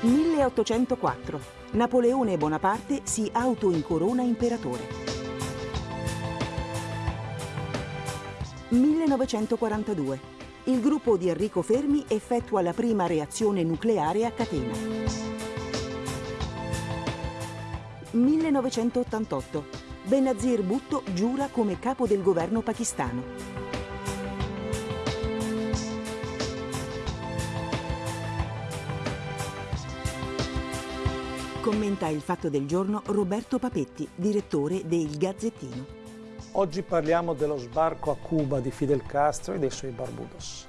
1804. Napoleone Bonaparte si autoincorona imperatore. 1942. Il gruppo di Enrico Fermi effettua la prima reazione nucleare a catena. 1988. Benazir Bhutto giura come capo del governo pakistano. Commenta il fatto del giorno Roberto Papetti, direttore del Gazzettino. Oggi parliamo dello sbarco a Cuba di Fidel Castro e dei suoi Barbudos.